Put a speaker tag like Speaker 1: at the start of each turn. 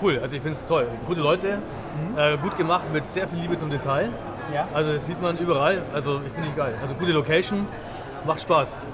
Speaker 1: Cool, also ich finde es toll. Gute Leute, mhm. äh, gut gemacht mit sehr viel Liebe zum Detail.
Speaker 2: Ja.
Speaker 1: Also das sieht man überall. Also ich finde ich geil. Also gute Location, macht Spaß.